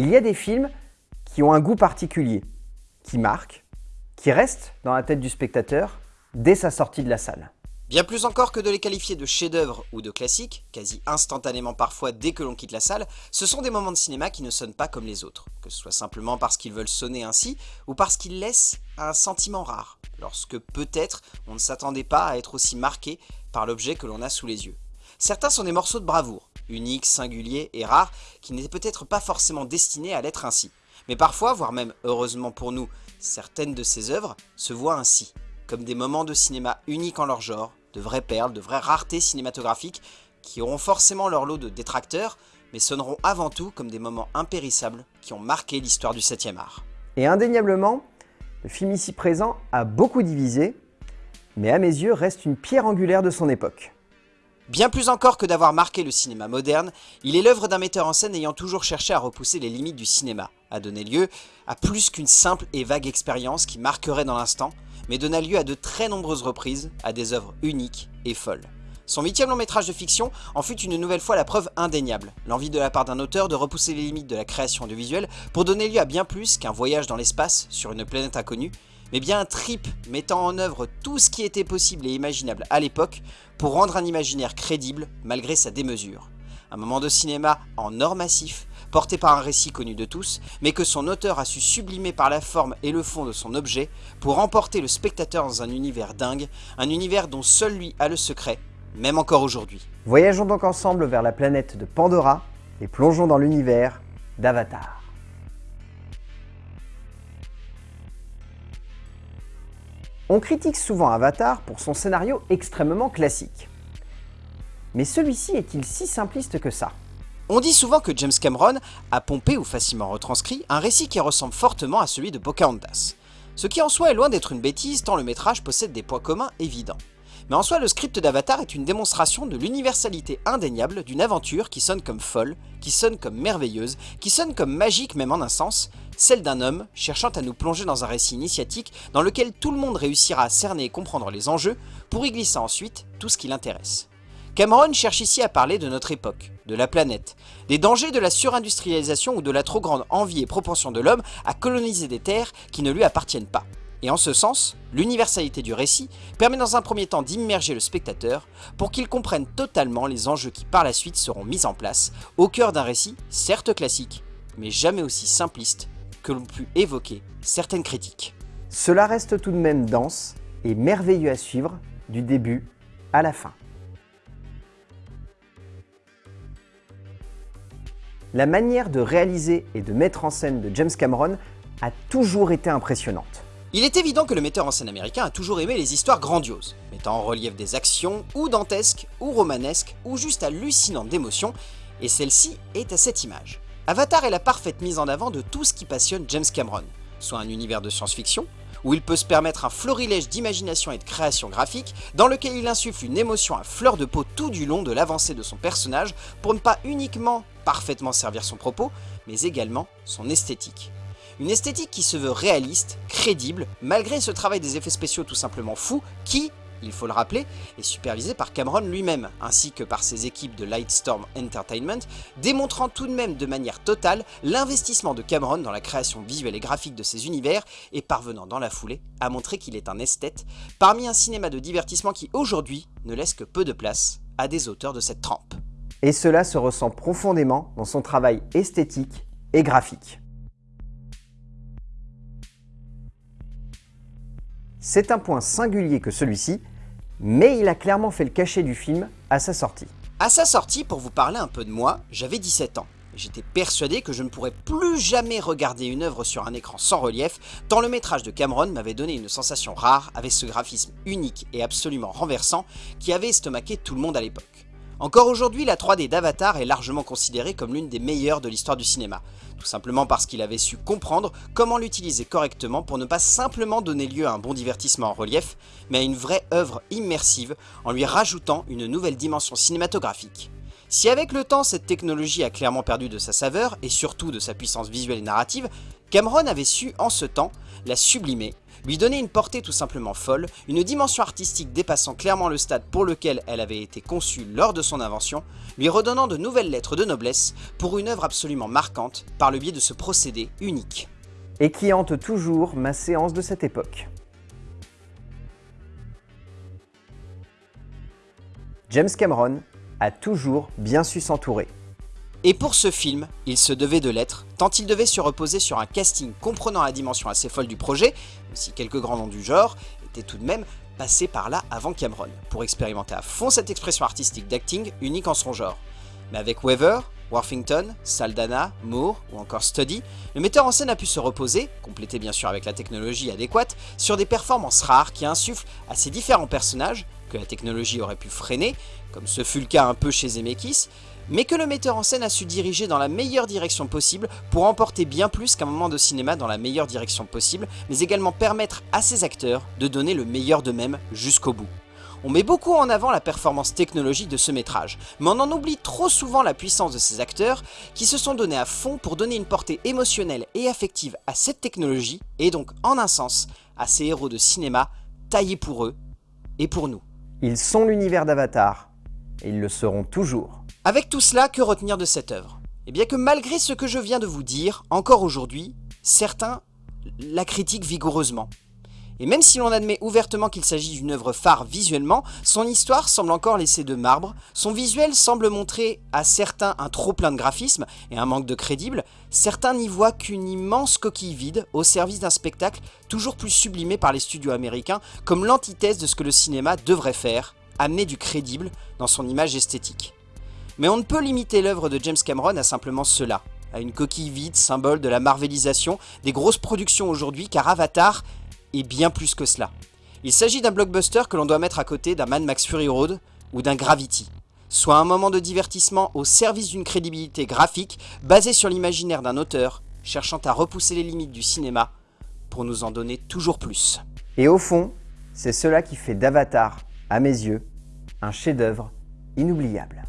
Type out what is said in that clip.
Il y a des films qui ont un goût particulier, qui marquent, qui restent dans la tête du spectateur dès sa sortie de la salle. Bien plus encore que de les qualifier de chefs-d'œuvre ou de classiques, quasi instantanément parfois dès que l'on quitte la salle, ce sont des moments de cinéma qui ne sonnent pas comme les autres, que ce soit simplement parce qu'ils veulent sonner ainsi, ou parce qu'ils laissent un sentiment rare, lorsque peut-être on ne s'attendait pas à être aussi marqué par l'objet que l'on a sous les yeux. Certains sont des morceaux de bravoure, uniques, singuliers et rares, qui n'étaient peut-être pas forcément destinés à l'être ainsi. Mais parfois, voire même heureusement pour nous, certaines de ces œuvres se voient ainsi, comme des moments de cinéma uniques en leur genre, de vraies perles, de vraies raretés cinématographiques qui auront forcément leur lot de détracteurs, mais sonneront avant tout comme des moments impérissables qui ont marqué l'histoire du 7e art. Et indéniablement, le film ici présent a beaucoup divisé, mais à mes yeux reste une pierre angulaire de son époque. Bien plus encore que d'avoir marqué le cinéma moderne, il est l'œuvre d'un metteur en scène ayant toujours cherché à repousser les limites du cinéma, à donner lieu à plus qu'une simple et vague expérience qui marquerait dans l'instant, mais donna lieu à de très nombreuses reprises à des œuvres uniques et folles. Son huitième long métrage de fiction en fut une nouvelle fois la preuve indéniable, l'envie de la part d'un auteur de repousser les limites de la création audiovisuelle pour donner lieu à bien plus qu'un voyage dans l'espace sur une planète inconnue, mais bien un trip mettant en œuvre tout ce qui était possible et imaginable à l'époque pour rendre un imaginaire crédible malgré sa démesure. Un moment de cinéma en or massif, porté par un récit connu de tous, mais que son auteur a su sublimer par la forme et le fond de son objet pour emporter le spectateur dans un univers dingue, un univers dont seul lui a le secret, même encore aujourd'hui. Voyageons donc ensemble vers la planète de Pandora et plongeons dans l'univers d'Avatar. On critique souvent Avatar pour son scénario extrêmement classique. Mais celui-ci est-il si simpliste que ça? On dit souvent que James Cameron a pompé ou facilement retranscrit un récit qui ressemble fortement à celui de Pocahontas. Ce qui en soi est loin d'être une bêtise tant le métrage possède des points communs évidents. Mais en soi, le script d'Avatar est une démonstration de l'universalité indéniable d'une aventure qui sonne comme folle, qui sonne comme merveilleuse, qui sonne comme magique même en un sens, celle d'un homme cherchant à nous plonger dans un récit initiatique dans lequel tout le monde réussira à cerner et comprendre les enjeux pour y glisser ensuite tout ce qui l'intéresse. Cameron cherche ici à parler de notre époque, de la planète, des dangers de la surindustrialisation ou de la trop grande envie et propension de l'homme à coloniser des terres qui ne lui appartiennent pas. Et en ce sens, l'universalité du récit permet dans un premier temps d'immerger le spectateur pour qu'il comprenne totalement les enjeux qui par la suite seront mis en place au cœur d'un récit certes classique, mais jamais aussi simpliste que l'on pu évoquer certaines critiques. Cela reste tout de même dense et merveilleux à suivre du début à la fin. La manière de réaliser et de mettre en scène de James Cameron a toujours été impressionnante. Il est évident que le metteur en scène américain a toujours aimé les histoires grandioses, mettant en relief des actions ou dantesques, ou romanesques, ou juste hallucinantes d'émotions, et celle-ci est à cette image. Avatar est la parfaite mise en avant de tout ce qui passionne James Cameron, soit un univers de science-fiction, où il peut se permettre un florilège d'imagination et de création graphique, dans lequel il insuffle une émotion à fleur de peau tout du long de l'avancée de son personnage, pour ne pas uniquement parfaitement servir son propos, mais également son esthétique. Une esthétique qui se veut réaliste, crédible, malgré ce travail des effets spéciaux tout simplement fou, qui, il faut le rappeler, est supervisé par Cameron lui-même, ainsi que par ses équipes de Lightstorm Entertainment, démontrant tout de même de manière totale l'investissement de Cameron dans la création visuelle et graphique de ses univers, et parvenant dans la foulée à montrer qu'il est un esthète, parmi un cinéma de divertissement qui aujourd'hui ne laisse que peu de place à des auteurs de cette trempe. Et cela se ressent profondément dans son travail esthétique et graphique. C'est un point singulier que celui-ci, mais il a clairement fait le cachet du film à sa sortie. À sa sortie, pour vous parler un peu de moi, j'avais 17 ans. J'étais persuadé que je ne pourrais plus jamais regarder une œuvre sur un écran sans relief, tant le métrage de Cameron m'avait donné une sensation rare avec ce graphisme unique et absolument renversant qui avait estomaqué tout le monde à l'époque. Encore aujourd'hui, la 3D d'Avatar est largement considérée comme l'une des meilleures de l'histoire du cinéma, tout simplement parce qu'il avait su comprendre comment l'utiliser correctement pour ne pas simplement donner lieu à un bon divertissement en relief, mais à une vraie œuvre immersive en lui rajoutant une nouvelle dimension cinématographique. Si avec le temps cette technologie a clairement perdu de sa saveur et surtout de sa puissance visuelle et narrative, Cameron avait su en ce temps la sublimer, lui donner une portée tout simplement folle, une dimension artistique dépassant clairement le stade pour lequel elle avait été conçue lors de son invention, lui redonnant de nouvelles lettres de noblesse pour une œuvre absolument marquante par le biais de ce procédé unique. Et qui hante toujours ma séance de cette époque. James Cameron a toujours bien su s'entourer. Et pour ce film, il se devait de l'être, tant il devait se reposer sur un casting comprenant la dimension assez folle du projet, même si quelques grands noms du genre étaient tout de même passés par là avant Cameron, pour expérimenter à fond cette expression artistique d'acting unique en son genre. Mais avec Weaver, Worthington, Saldana, Moore ou encore Studdy, le metteur en scène a pu se reposer, complété bien sûr avec la technologie adéquate, sur des performances rares qui insufflent à ces différents personnages, que la technologie aurait pu freiner, comme ce fut le cas un peu chez Zemeckis, mais que le metteur en scène a su diriger dans la meilleure direction possible pour emporter bien plus qu'un moment de cinéma dans la meilleure direction possible, mais également permettre à ses acteurs de donner le meilleur d'eux-mêmes jusqu'au bout. On met beaucoup en avant la performance technologique de ce métrage, mais on en oublie trop souvent la puissance de ces acteurs qui se sont donnés à fond pour donner une portée émotionnelle et affective à cette technologie, et donc en un sens, à ces héros de cinéma taillés pour eux et pour nous. Ils sont l'univers d'Avatar, et ils le seront toujours. Avec tout cela, que retenir de cette œuvre? Eh bien que malgré ce que je viens de vous dire, encore aujourd'hui, certains la critiquent vigoureusement. Et même si l'on admet ouvertement qu'il s'agit d'une œuvre phare visuellement, son histoire semble encore laisser de marbre, son visuel semble montrer à certains un trop plein de graphisme et un manque de crédible, certains n'y voient qu'une immense coquille vide au service d'un spectacle toujours plus sublimé par les studios américains comme l'antithèse de ce que le cinéma devrait faire, amener du crédible dans son image esthétique. Mais on ne peut limiter l'œuvre de James Cameron à simplement cela, à une coquille vide, symbole de la marvelisation des grosses productions aujourd'hui, car Avatar est bien plus que cela. Il s'agit d'un blockbuster que l'on doit mettre à côté d'un Mad Max Fury Road ou d'un Gravity, soit un moment de divertissement au service d'une crédibilité graphique basée sur l'imaginaire d'un auteur cherchant à repousser les limites du cinéma pour nous en donner toujours plus. Et au fond, c'est cela qui fait d'Avatar, à mes yeux, un chef-d'œuvre inoubliable.